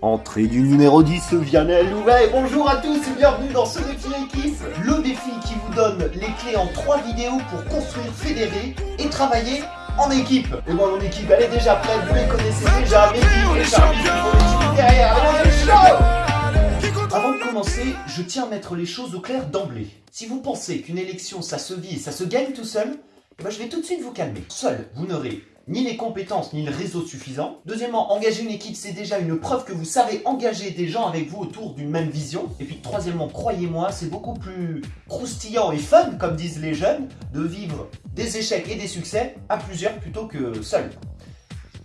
Entrée du numéro 10, Vianney Louvet. Bonjour à tous et bienvenue dans ce défi équipe. Le défi qui vous donne les clés en trois vidéos pour construire, fédérer et travailler en équipe. Et moi, mon équipe, elle est déjà prête, vous les connaissez déjà. Mehdi et Charlie derrière. Chaud Avant de commencer, je tiens à mettre les choses au clair d'emblée. Si vous pensez qu'une élection, ça se vit et ça se gagne tout seul, eh ben, je vais tout de suite vous calmer. Seul, vous n'aurez ni les compétences ni le réseau suffisant. Deuxièmement, engager une équipe, c'est déjà une preuve que vous savez engager des gens avec vous autour d'une même vision. Et puis troisièmement, croyez-moi, c'est beaucoup plus croustillant et fun, comme disent les jeunes, de vivre des échecs et des succès à plusieurs plutôt que seul.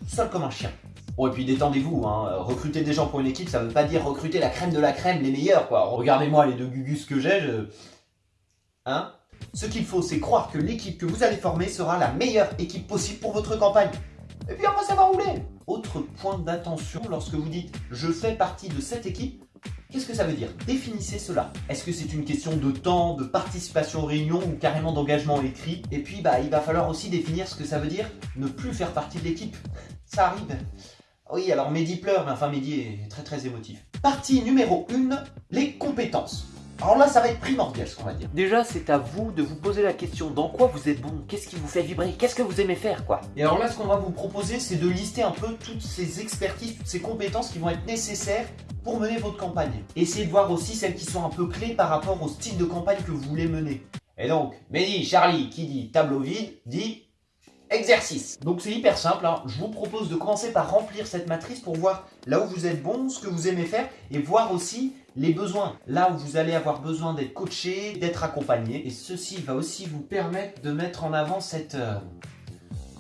Seul comme un chien. Bon et puis détendez-vous, hein. recruter des gens pour une équipe, ça veut pas dire recruter la crème de la crème, les meilleurs quoi. Regardez-moi les deux gugus que j'ai, je... Hein? Ce qu'il faut, c'est croire que l'équipe que vous allez former sera la meilleure équipe possible pour votre campagne. Et puis après, ça va rouler. Autre point d'attention lorsque vous dites « je fais partie de cette équipe », Qu'est-ce que ça veut dire? Définissez cela. Est-ce que c'est une question de temps, de participation aux réunions ou carrément d'engagement écrit? Et puis, bah, il va falloir aussi définir ce que ça veut dire ne plus faire partie de l'équipe. Ça arrive. Oui, alors Mehdi pleure, mais enfin Mehdi est très très émotif. Partie numéro 1, les compétences. Alors là, ça va être primordial ce qu'on va dire. Déjà, c'est à vous de vous poser la question dans quoi vous êtes bon, qu'est-ce qui vous fait vibrer, qu'est-ce que vous aimez faire quoi? Et alors là, ce qu'on va vous proposer, c'est de lister un peu toutes ces expertises, toutes ces compétences qui vont être nécessaires pour mener votre campagne. Essayez de voir aussi celles qui sont un peu clés par rapport au style de campagne que vous voulez mener. Et donc, Mehdi, Charlie, qui dit tableau vide, dit exercice. Donc c'est hyper simple, hein. je vous propose de commencer par remplir cette matrice pour voir là où vous êtes bon, ce que vous aimez faire et voir aussi les besoins. Là où vous allez avoir besoin d'être coaché, d'être accompagné. Et ceci va aussi vous permettre de mettre en avant cette euh,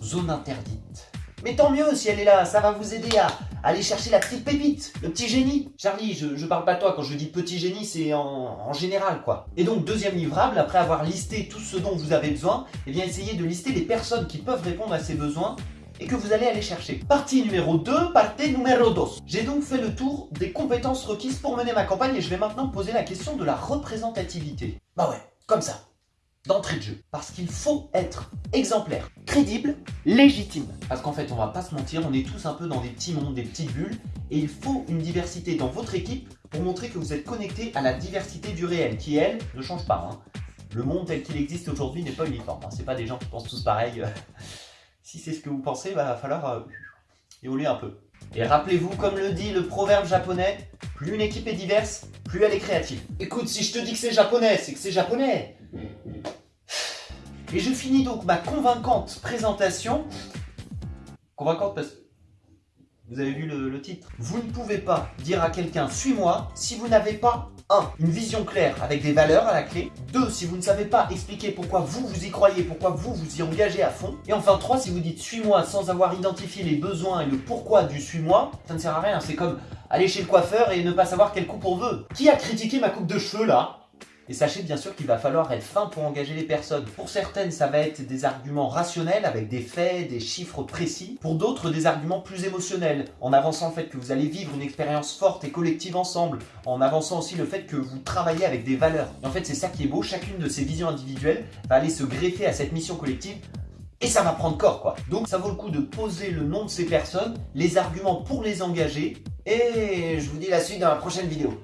zone interdite. Mais tant mieux si elle est là, ça va vous aider à aller chercher la petite pépite, le petit génie. Charlie, je, je parle pas de toi, quand je dis petit génie, c'est en, général quoi. Et donc deuxième livrable, après avoir listé tout ce dont vous avez besoin, eh bien essayez de lister les personnes qui peuvent répondre à ces besoins et que vous allez aller chercher. Partie numéro 2, partie numéro 2. J'ai donc fait le tour des compétences requises pour mener ma campagne et je vais maintenant poser la question de la représentativité. Bah ouais, comme ça, d'entrée de jeu. Parce qu'il faut être exemplaire, crédible, légitime. Parce qu'en fait, on va pas se mentir, on est tous un peu dans des petits mondes, des petites bulles, et il faut une diversité dans votre équipe pour montrer que vous êtes connecté à la diversité du réel, qui elle, ne change pas. Hein. Le monde tel qu'il existe aujourd'hui n'est pas uniforme, hein. c'est pas des gens qui pensent tous pareil. Si c'est ce que vous pensez, il va falloir euh, évoluer un peu. Et rappelez-vous, comme le dit le proverbe japonais, plus une équipe est diverse, plus elle est créative. Écoute, si je te dis que c'est japonais, c'est que c'est japonais. Et je finis donc ma convaincante présentation. Convaincante parce que vous avez vu le, le titre. Vous ne pouvez pas dire à quelqu'un « suis-moi » si vous n'avez pas 1. Une vision claire avec des valeurs à la clé. 2. Si vous ne savez pas expliquer pourquoi vous, vous y croyez, pourquoi vous, vous y engagez à fond. Et enfin 3. Si vous dites suis-moi sans avoir identifié les besoins et le pourquoi du suis-moi, ça ne sert à rien. C'est comme aller chez le coiffeur et ne pas savoir quelle coupe on veut. Qui a critiqué ma coupe de cheveux là? Et sachez bien sûr qu'il va falloir être fin pour engager les personnes. Pour certaines, ça va être des arguments rationnels avec des faits, des chiffres précis. Pour d'autres, des arguments plus émotionnels, en avançant le fait que vous allez vivre une expérience forte et collective ensemble, en avançant aussi le fait que vous travaillez avec des valeurs. Et en fait, c'est ça qui est beau, chacune de ces visions individuelles va aller se greffer à cette mission collective et ça va prendre corps quoi. Donc ça vaut le coup de poser le nom de ces personnes, les arguments pour les engager et je vous dis la suite dans la prochaine vidéo.